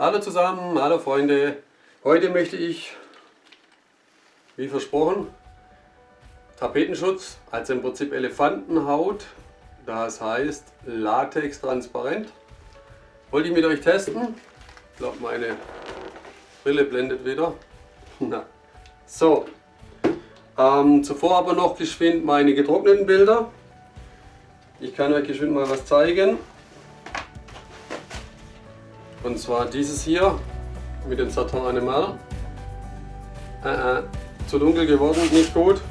Hallo zusammen, hallo Freunde. Heute möchte ich, wie versprochen, Tapetenschutz, also im Prinzip Elefantenhaut, das heißt Latex transparent. Wollte ich mit euch testen. Ich glaube meine Brille blendet wieder. Na. So, ähm, zuvor aber noch geschwind meine getrockneten Bilder. Ich kann euch geschwind mal was zeigen. Und zwar dieses hier mit dem Satin Animal. Äh, äh, zu dunkel geworden, nicht gut.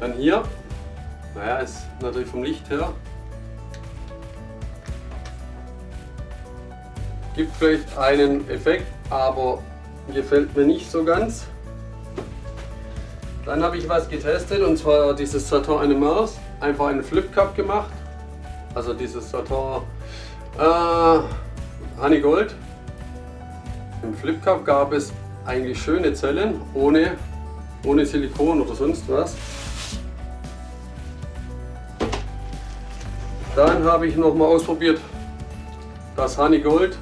Dann hier, naja, ist natürlich vom Licht her. Gibt vielleicht einen Effekt, aber gefällt mir nicht so ganz. Dann habe ich was getestet und zwar dieses Satin Animal einfach einen Flip Cup gemacht. Also dieses Satin äh, Honey Gold. Im Flip Cup gab es eigentlich schöne Zellen ohne, ohne Silikon oder sonst was. Dann habe ich noch mal ausprobiert das Honey Gold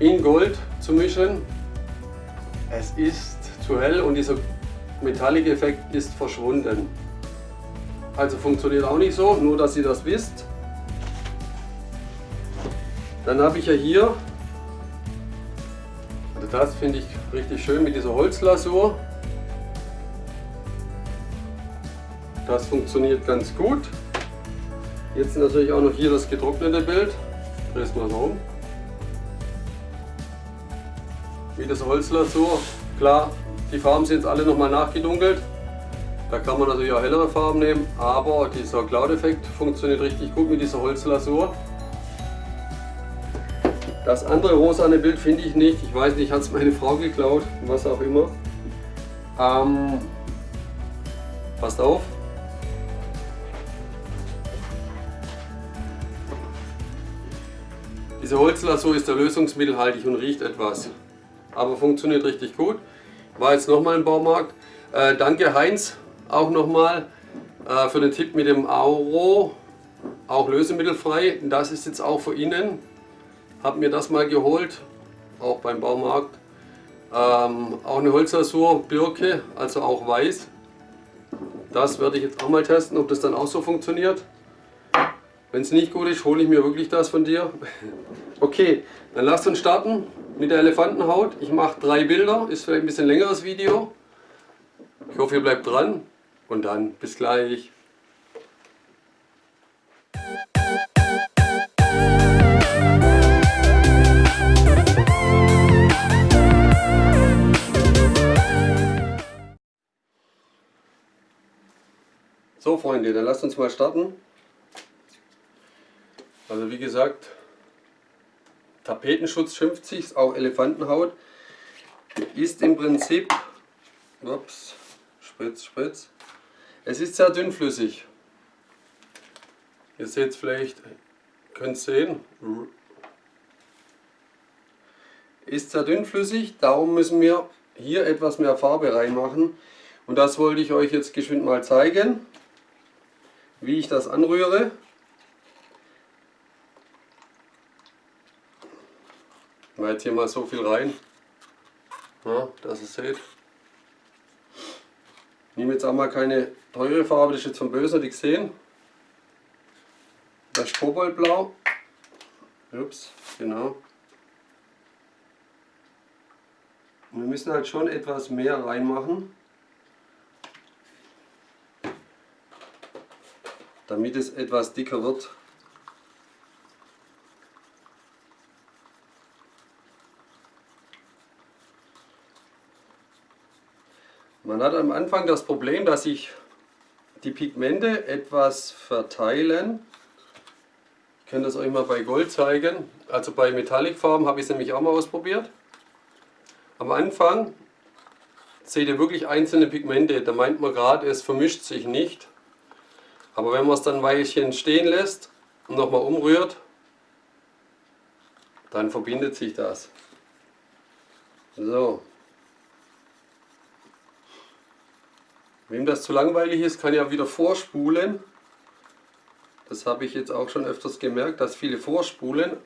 in Gold zu mischen. Es ist zu hell und dieser Metallic Effekt ist verschwunden. Also funktioniert auch nicht so, nur dass ihr das wisst. Dann habe ich ja hier, also das finde ich richtig schön mit dieser Holzlasur. Das funktioniert ganz gut. Jetzt natürlich auch noch hier das getrocknete Bild. Dreh es mal so um. Wie das Holzlasur. Klar, die Farben sind jetzt alle nochmal nachgedunkelt. Da kann man natürlich auch hellere Farben nehmen, aber dieser Cloud-Effekt funktioniert richtig gut mit dieser Holzlasur. Das andere rosane Bild finde ich nicht. Ich weiß nicht, hat es meine Frau geklaut, was auch immer. Ähm, passt auf. Diese Holzlasur ist der lösungsmittelhaltig und riecht etwas. Aber funktioniert richtig gut. War jetzt nochmal im Baumarkt. Äh, danke Heinz auch nochmal äh, für den Tipp mit dem Auro, auch lösemittelfrei. Das ist jetzt auch für innen. Habe mir das mal geholt, auch beim Baumarkt. Ähm, auch eine Holzlasur, Birke, also auch weiß. Das werde ich jetzt auch mal testen, ob das dann auch so funktioniert. Wenn es nicht gut ist, hole ich mir wirklich das von dir. Okay, dann lasst uns starten mit der Elefantenhaut. Ich mache drei Bilder, ist vielleicht ein bisschen längeres Video. Ich hoffe, ihr bleibt dran. Und dann bis gleich. So Freunde, dann lasst uns mal starten. Also wie gesagt, Tapetenschutz schimpft sich, auch Elefantenhaut. Ist im Prinzip, ups, spritz, spritz, es ist sehr dünnflüssig. Ihr seht es vielleicht, könnt es sehen. Ist sehr dünnflüssig, darum müssen wir hier etwas mehr Farbe reinmachen. Und das wollte ich euch jetzt geschwind mal zeigen, wie ich das anrühre. Ich mache jetzt hier mal so viel rein, ja, dass ihr seht. Ich nehme jetzt auch mal keine teure Farbe, das ist jetzt von Böser, die gesehen. Das ist Koboldblau. Ups, genau. Und wir müssen halt schon etwas mehr reinmachen, damit es etwas dicker wird. Man hat am Anfang das Problem, dass sich die Pigmente etwas verteilen. Ich kann das euch mal bei Gold zeigen. Also bei Metallicfarben habe ich es nämlich auch mal ausprobiert. Am Anfang seht ihr wirklich einzelne Pigmente. Da meint man gerade, es vermischt sich nicht. Aber wenn man es dann ein Weilchen stehen lässt und nochmal umrührt, dann verbindet sich das. So, Wem das zu langweilig ist, kann ja wieder vorspulen. Das habe ich jetzt auch schon öfters gemerkt, dass viele vorspulen.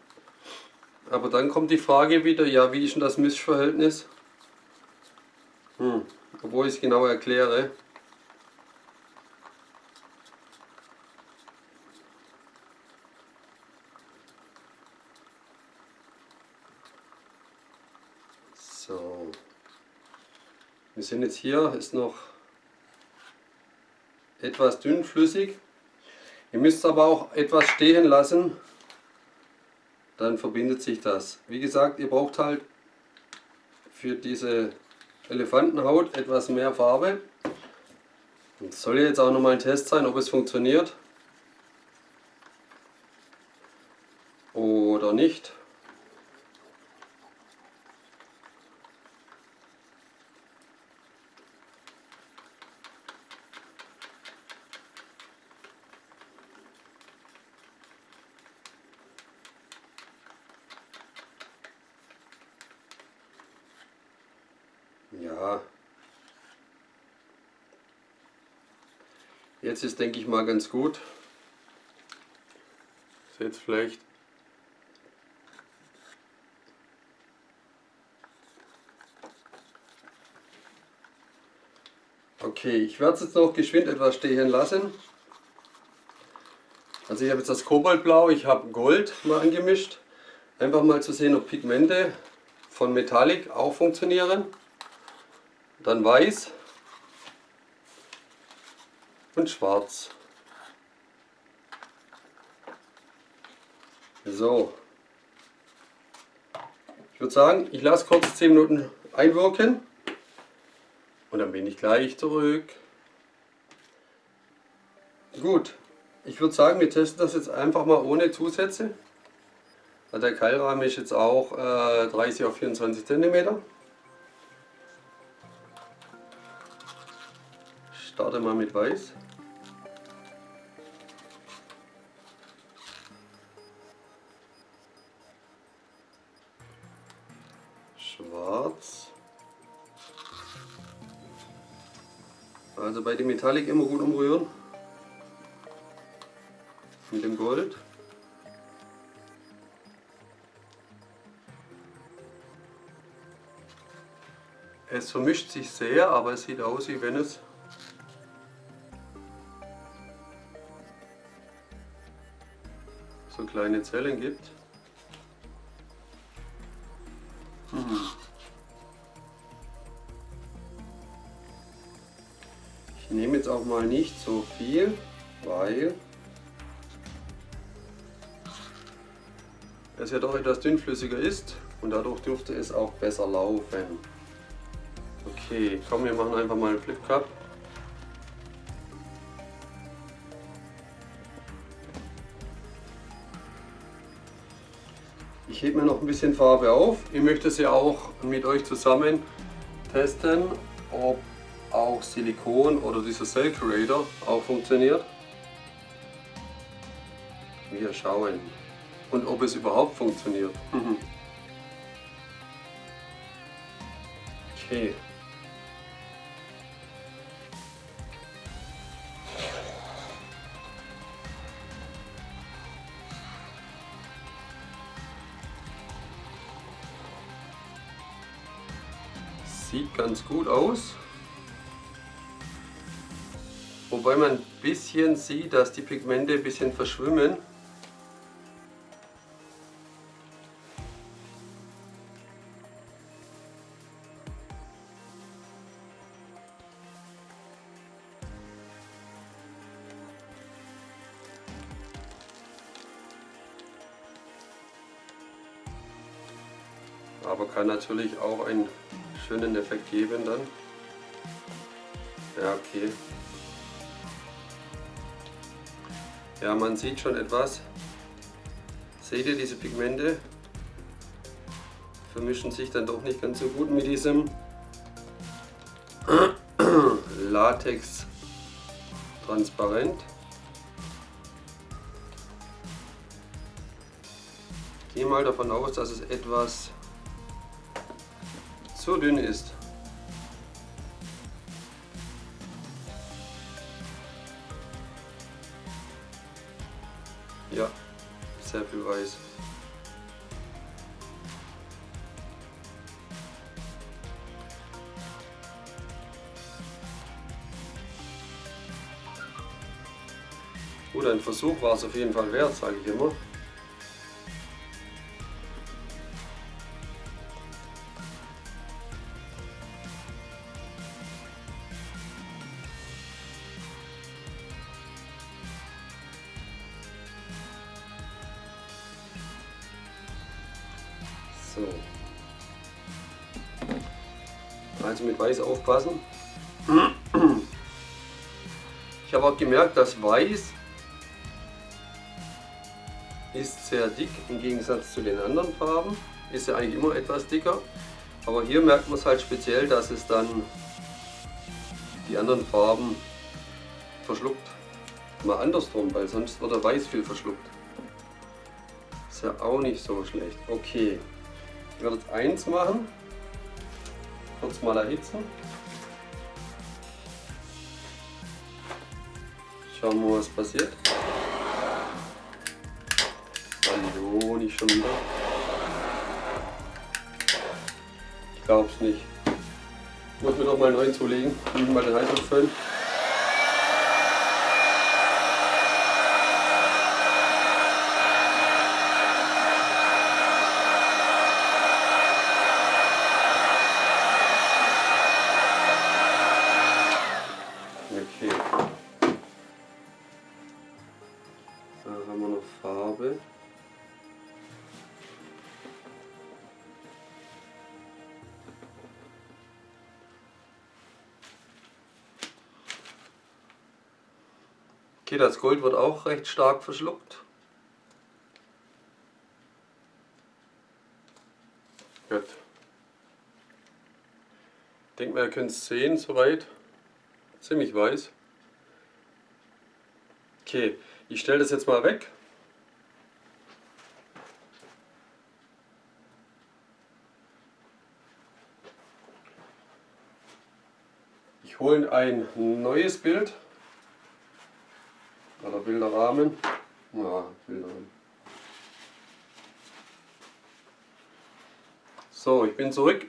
Aber dann kommt die Frage wieder, ja, wie ist denn das Mischverhältnis? Hm, obwohl ich es genau erkläre. So. Wir sind jetzt hier, ist noch etwas dünnflüssig. Ihr müsst aber auch etwas stehen lassen, dann verbindet sich das. Wie gesagt, ihr braucht halt für diese Elefantenhaut etwas mehr Farbe. Das soll jetzt auch nochmal ein Test sein, ob es funktioniert oder nicht. Ja. Jetzt ist, denke ich mal, ganz gut. Seht vielleicht. Okay, ich werde es jetzt noch geschwind etwas stehen lassen. Also ich habe jetzt das Kobaltblau, ich habe Gold mal angemischt. Einfach mal zu sehen, ob Pigmente von Metallic auch funktionieren dann weiß und schwarz. So. Ich würde sagen, ich lasse kurz 10 Minuten einwirken und dann bin ich gleich zurück. Gut, ich würde sagen, wir testen das jetzt einfach mal ohne Zusätze. Der Keilrahmen ist jetzt auch äh, 30 auf 24 cm. starte mal mit Weiß. Also bei dem Metallic immer gut umrühren. Mit dem Gold. Es vermischt sich sehr, aber es sieht aus, wie wenn es so kleine Zellen gibt. Mal nicht so viel, weil es ja doch etwas dünnflüssiger ist und dadurch dürfte es auch besser laufen. Okay, komm, wir machen einfach mal einen Flip Cup. Ich hebe mir noch ein bisschen Farbe auf. Ich möchte sie auch mit euch zusammen testen, ob auch Silikon oder dieser Cell Creator auch funktioniert. Wir schauen. Und ob es überhaupt funktioniert. okay. Sieht ganz gut aus. Wobei man ein bisschen sieht, dass die Pigmente ein bisschen verschwimmen. aber kann natürlich auch einen schönen Effekt geben dann. Ja, okay. Ja, man sieht schon etwas. Seht ihr diese Pigmente? Vermischen sich dann doch nicht ganz so gut mit diesem Latex transparent. Ich gehe mal davon aus, dass es etwas so dünn ist. Sehr viel weiß. Gut, ein Versuch war es auf jeden Fall wert, sage ich immer. Weiß aufpassen. Ich habe auch gemerkt, dass Weiß ist sehr dick im Gegensatz zu den anderen Farben. Ist ja eigentlich immer etwas dicker. Aber hier merkt man es halt speziell, dass es dann die anderen Farben verschluckt. Mal andersrum, weil sonst wird der Weiß viel verschluckt. Ist ja auch nicht so schlecht. Okay, ich werde jetzt eins machen. Kurz mal erhitzen. Schauen wir mal, was passiert. Hallo, nicht schon wieder. Ich glaub's nicht. Ich muss mir doch mal einen neuen zulegen. Ich mal den Heißluftföhn. Gold wird auch recht stark verschluckt. Gut. Ich denke mal, ihr könnt es sehen soweit. Ziemlich weiß. Okay, ich stelle das jetzt mal weg. Ich hole ein neues Bild. Bilderrahmen. Ja, Bilderrahmen. So, ich bin zurück.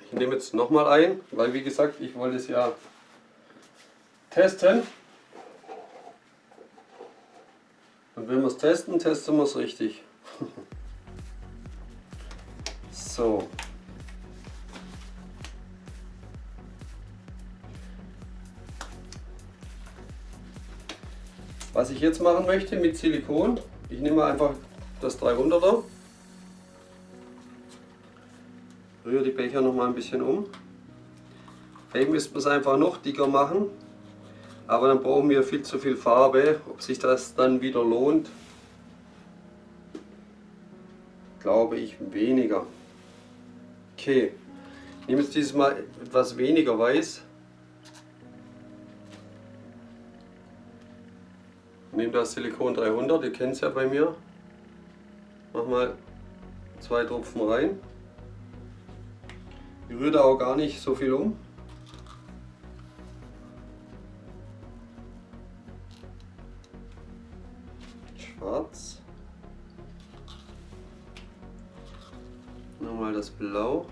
Ich nehme jetzt nochmal ein, weil wie gesagt, ich wollte es ja testen. Und wenn wir es testen, testen wir es richtig. so. Was ich jetzt machen möchte mit Silikon, ich nehme einfach das 300er, rühre die Becher noch mal ein bisschen um. Vielleicht müsste man es einfach noch dicker machen, aber dann brauchen wir viel zu viel Farbe. Ob sich das dann wieder lohnt, glaube ich weniger. Okay, ich nehme jetzt dieses Mal etwas weniger weiß. Nehme das Silikon 300, ihr kennt es ja bei mir. Mach mal zwei Tropfen rein. Ich rühre da auch gar nicht so viel um. Schwarz. Nochmal das Blau.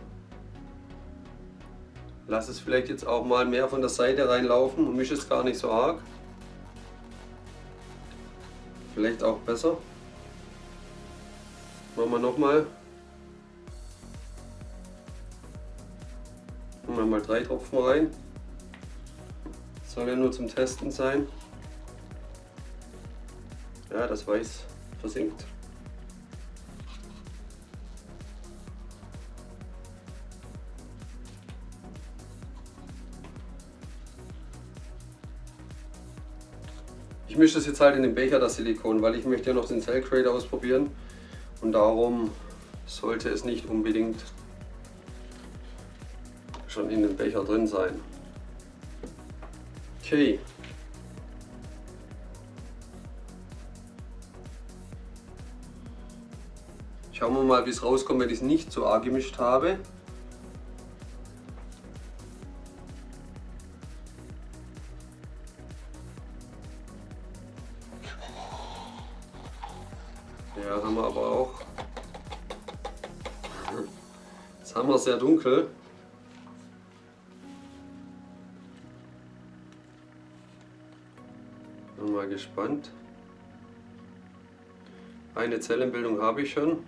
Lass es vielleicht jetzt auch mal mehr von der Seite reinlaufen und mische es gar nicht so arg. Vielleicht auch besser. Machen wir nochmal. Machen wir mal drei Tropfen rein. Soll ja nur zum Testen sein. Ja, das Weiß versinkt. Ich mische das jetzt halt in den Becher, das Silikon, weil ich möchte ja noch den Cell Creator ausprobieren und darum sollte es nicht unbedingt schon in dem Becher drin sein. Okay. Schauen wir mal, wie es rauskommt, wenn ich es nicht so arg gemischt habe. Ja, haben wir aber auch. Jetzt haben wir sehr dunkel. Bin mal gespannt. Eine Zellenbildung habe ich schon.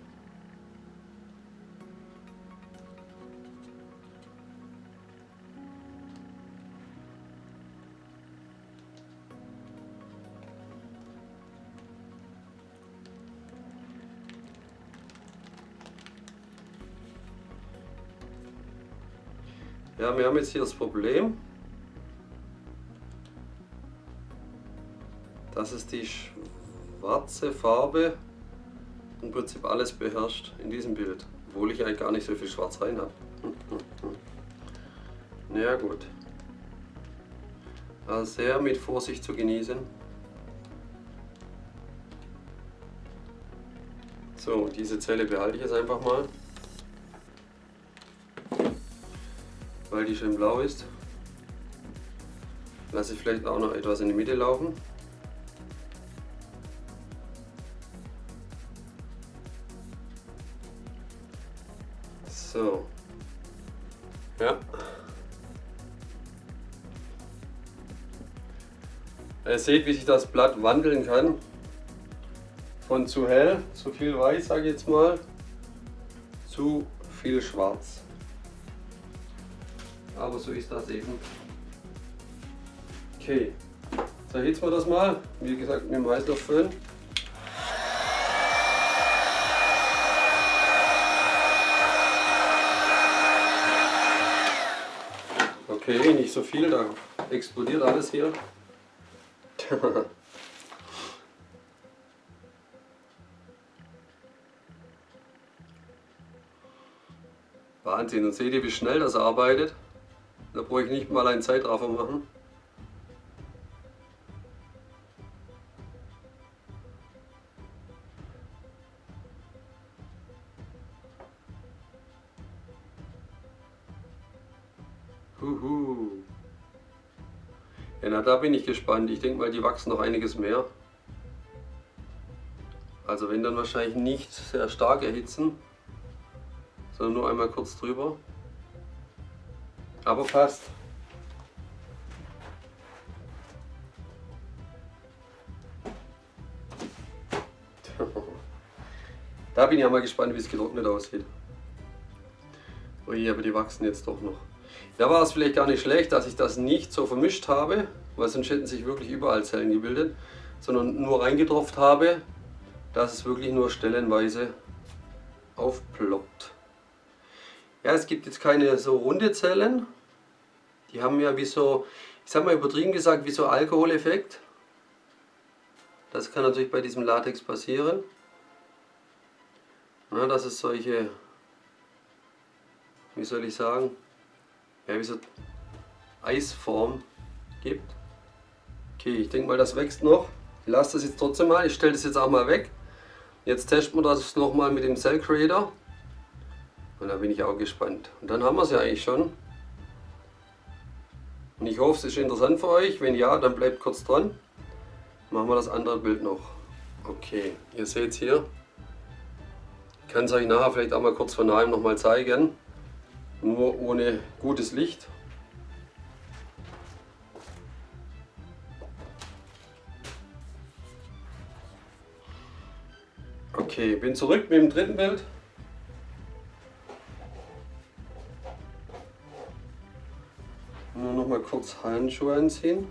Ja, wir haben jetzt hier das Problem, dass es die schwarze Farbe im Prinzip alles beherrscht in diesem Bild, obwohl ich eigentlich gar nicht so viel Schwarz rein habe. Ja gut. Also sehr mit Vorsicht zu genießen. So, diese Zelle behalte ich jetzt einfach mal. Weil die schön blau ist. Lasse ich vielleicht auch noch etwas in die Mitte laufen. So. Ja. Ihr seht, wie sich das Blatt wandeln kann. Von zu hell, zu viel weiß, sage ich jetzt mal, zu viel schwarz. Aber so ist das eben. Okay, so erhitzen wir das mal. Wie gesagt, mit dem Heißluftföhn. Okay, nicht so viel, da explodiert alles hier. Wahnsinn, und seht ihr, wie schnell das arbeitet? Da brauche ich nicht mal einen Zeitraffer machen. Huhu. Ja, na, da bin ich gespannt. Ich denke mal, die wachsen noch einiges mehr. Also wenn dann wahrscheinlich nicht sehr stark erhitzen, sondern nur einmal kurz drüber. Aber passt. Da bin ich ja mal gespannt, wie es getrocknet aussieht. Ui, aber die wachsen jetzt doch noch. Da war es vielleicht gar nicht schlecht, dass ich das nicht so vermischt habe, weil sonst hätten sich wirklich überall Zellen gebildet, sondern nur reingetropft habe, dass es wirklich nur stellenweise aufploppt. Ja, es gibt jetzt keine so runde Zellen, die haben ja wie so, ich sag mal übertrieben gesagt, wie so Alkoholeffekt. Das kann natürlich bei diesem Latex passieren. Ja, dass es solche, wie soll ich sagen, ja, wie so Eisform gibt. Okay, ich denke mal, das wächst noch. Ich lasse das jetzt trotzdem mal. Ich stelle das jetzt auch mal weg. Jetzt testen wir das nochmal mit dem Cell Creator. Und da bin ich auch gespannt. Und dann haben wir es ja eigentlich schon. Und ich hoffe, es ist interessant für euch. Wenn ja, dann bleibt kurz dran. Machen wir das andere Bild noch. Okay, ihr seht es hier. Ich kann es euch nachher vielleicht auch mal kurz von nahem noch mal zeigen. Nur ohne gutes Licht. Okay, bin zurück mit dem dritten Bild. Noch mal kurz Handschuhe anziehen.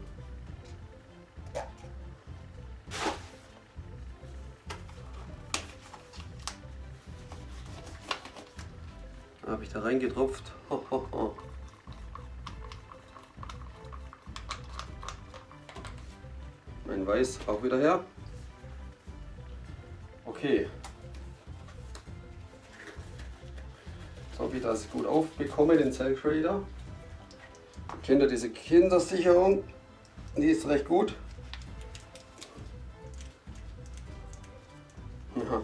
Habe ich da reingetropft. Ho, ho, ho. Mein Weiß auch wieder her. Okay. Jetzt hoffe ich, ich gut aufbekomme, den Cell Creator. Kennt ihr diese Kindersicherung? Die ist recht gut. Ja.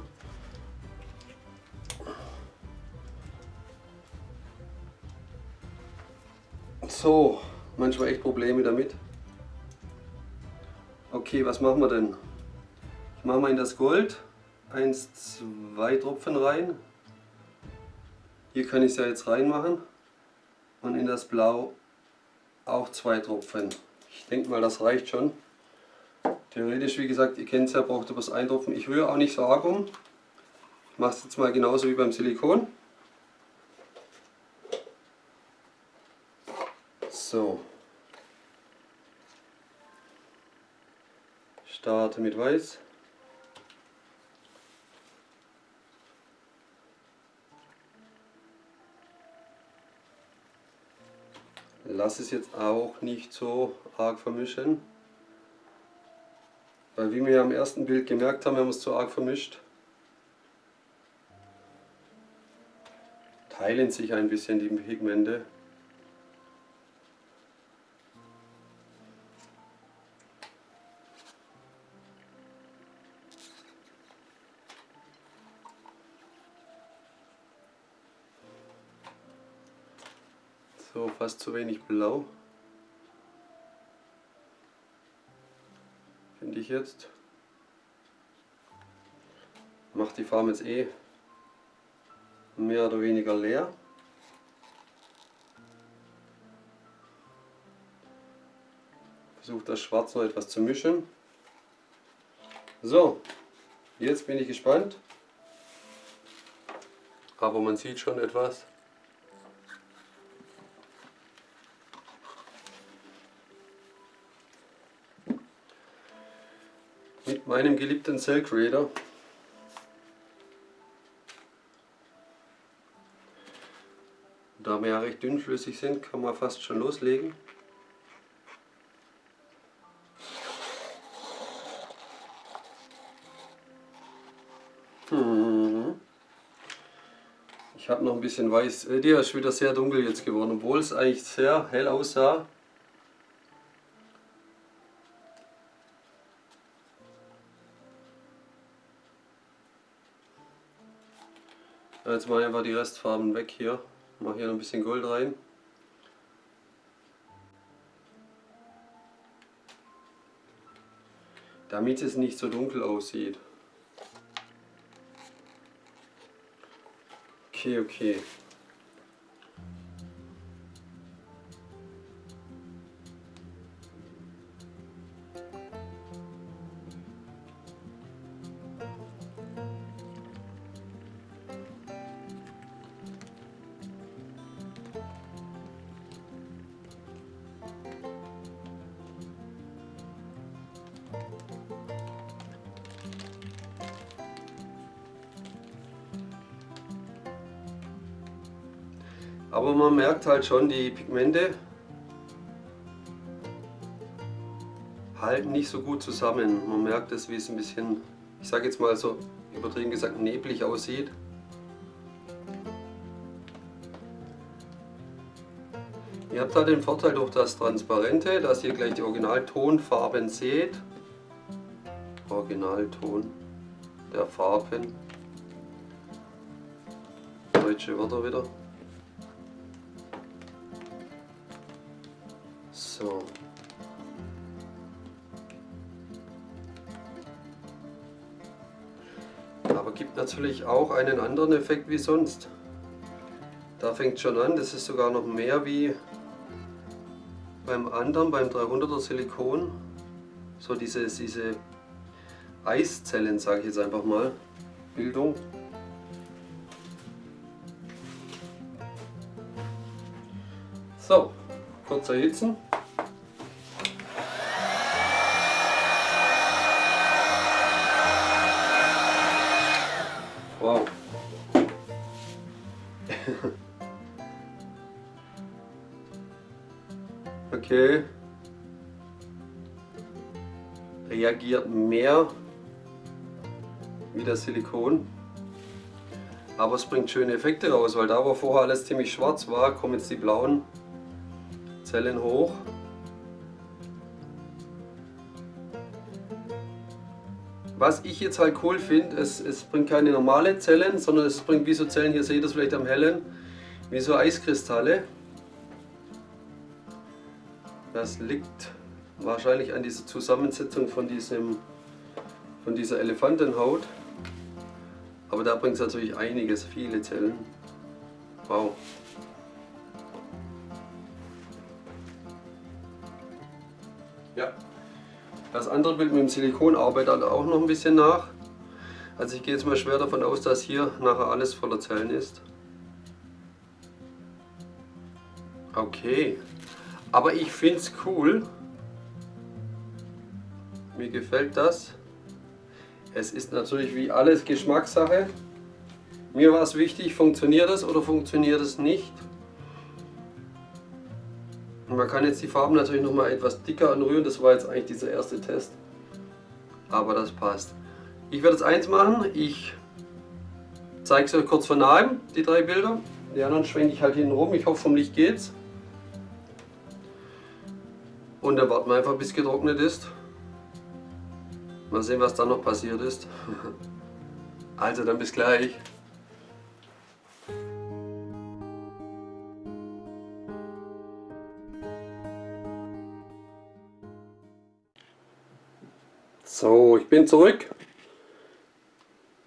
So, manchmal echt Probleme damit. Okay, was machen wir denn? Ich mache mal in das Gold 1, 2 Tropfen rein. Hier kann ich es ja jetzt reinmachen. Und in das Blau auch zwei Tropfen. Ich denke mal, das reicht schon. Theoretisch, wie gesagt, ihr kennt es ja, braucht ihr bloß ein Tropfen. Ich rühre auch nicht so arg um. Ich mache es jetzt mal genauso wie beim Silikon. So. Starte mit Weiß. Lass es jetzt auch nicht so arg vermischen. Weil wie wir am ersten Bild gemerkt haben, wir es zu arg vermischt, teilen sich ein bisschen die Pigmente. Zu wenig blau. Finde ich jetzt. Macht die Farbe jetzt eh mehr oder weniger leer. Versuche das Schwarz noch etwas zu mischen. So, jetzt bin ich gespannt. Aber man sieht schon etwas. Meinem geliebten Cell Creator Da wir ja recht dünnflüssig sind, kann man fast schon loslegen. Hm. Ich habe noch ein bisschen weiß. Äh, der ist wieder sehr dunkel jetzt geworden, obwohl es eigentlich sehr hell aussah. Jetzt mache ich einfach die Restfarben weg hier. Mache hier noch ein bisschen Gold rein. Damit es nicht so dunkel aussieht. Okay, okay. Merkt halt schon, die Pigmente halten nicht so gut zusammen. Man merkt es, wie es ein bisschen, ich sage jetzt mal so übertrieben gesagt, neblig aussieht. Ihr habt halt den Vorteil durch das Transparente, dass ihr gleich die Originaltonfarben seht. Originalton der Farben. Deutsche Wörter wieder. So. Aber gibt natürlich auch einen anderen Effekt wie sonst. Da fängt schon an, das ist sogar noch mehr wie beim anderen, beim 300er Silikon. So diese, diese Eiszellen, sage ich jetzt einfach mal, Bildung. So, kurz erhitzen. okay. Reagiert mehr wie das Silikon. Aber es bringt schöne Effekte raus, weil da wo vorher alles ziemlich schwarz war, kommen jetzt die blauen Zellen hoch. Was ich jetzt halt cool finde, es, es bringt keine normale Zellen, sondern es bringt wie so Zellen, hier seht ihr es vielleicht am hellen, wie so Eiskristalle. Das liegt wahrscheinlich an dieser Zusammensetzung von, diesem, von dieser Elefantenhaut. Aber da bringt es natürlich einiges, viele Zellen. Wow. Ja. Das andere Bild mit dem Silikon arbeitet auch noch ein bisschen nach. Also ich gehe jetzt mal schwer davon aus, dass hier nachher alles voller Zellen ist. Okay. Aber ich finde es cool. Mir gefällt das. Es ist natürlich wie alles Geschmackssache. Mir war es wichtig, funktioniert es oder funktioniert es nicht. Man kann jetzt die Farben natürlich noch mal etwas dicker anrühren. Das war jetzt eigentlich dieser erste Test. Aber das passt. Ich werde jetzt eins machen. Ich zeige es euch kurz von nahem, die drei Bilder. Die anderen schwenke ich halt hinten rum. Ich hoffe, vom Licht geht's. Und dann warten wir einfach, bis getrocknet ist. Mal sehen, was dann noch passiert ist. Also dann bis gleich. So, ich bin zurück.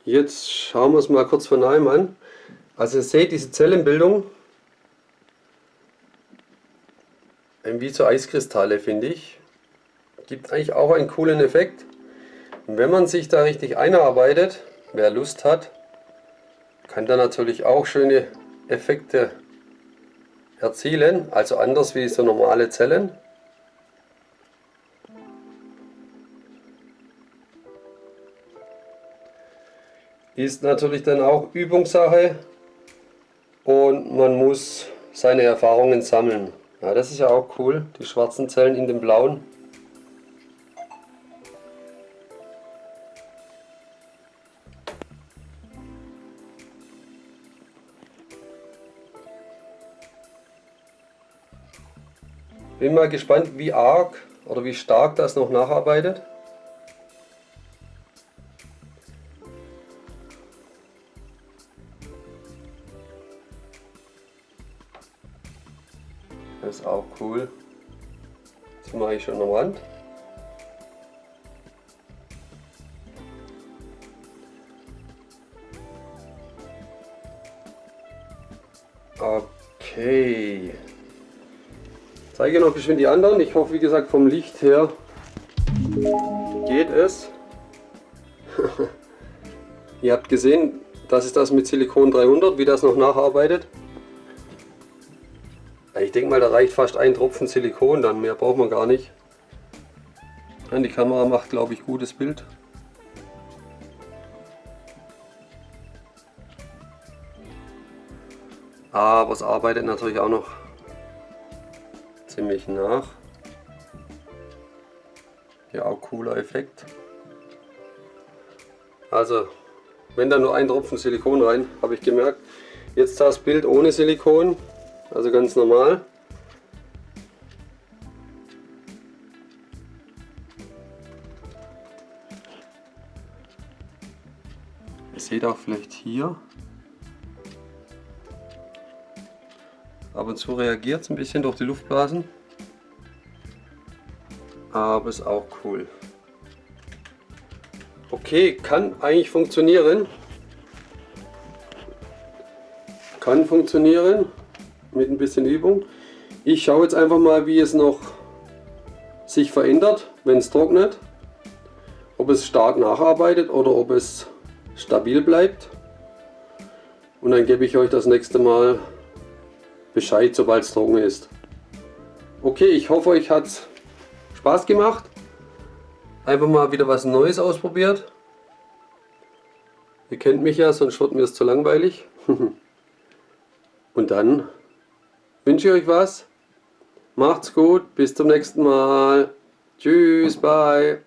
Jetzt schauen wir es mal kurz von einem an. Also ihr seht diese Zellenbildung, wie so Eiskristalle finde ich. Gibt eigentlich auch einen coolen Effekt. Und wenn man sich da richtig einarbeitet, wer Lust hat, kann da natürlich auch schöne Effekte erzielen. Also anders wie so normale Zellen. Ist natürlich dann auch Übungssache und man muss seine Erfahrungen sammeln. Ja, das ist ja auch cool, die schwarzen Zellen in den blauen. Bin mal gespannt, wie arg oder wie stark das noch nacharbeitet. Noch bisschen die anderen. Ich hoffe, wie gesagt, vom Licht her geht es. Ihr habt gesehen, das ist das mit Silikon 300, wie das noch nacharbeitet. Ich denke mal, da reicht fast ein Tropfen Silikon, dann mehr braucht man gar nicht. Die Kamera macht, glaube ich, gutes Bild. Aber es arbeitet natürlich auch noch ziemlich nach. Ja, auch cooler Effekt. Also, wenn da nur ein Tropfen Silikon rein, habe ich gemerkt. Jetzt das Bild ohne Silikon also ganz normal. Ihr seht auch vielleicht hier. Ab und zu reagiert es ein bisschen durch die Luftblasen. Aber ist auch cool. Okay, kann eigentlich funktionieren. Kann funktionieren mit ein bisschen Übung. Ich schaue jetzt einfach mal, wie es noch sich verändert, wenn es trocknet. Ob es stark nacharbeitet oder ob es stabil bleibt. Und dann gebe ich euch das nächste Mal Bescheid, sobald es trocken ist. Okay, ich hoffe, euch hat es Spaß gemacht. Einfach mal wieder was Neues ausprobiert. Ihr kennt mich ja, sonst wird mir es zu langweilig. Und dann wünsche ich euch was. Macht's gut, bis zum nächsten Mal. Tschüss, bye.